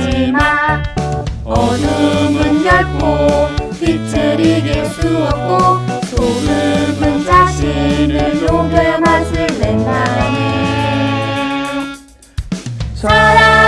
하지마 어둠은 결코 빛을 이길 수 없고 소름은 자신을 녹여 맛을 낸다네 사랑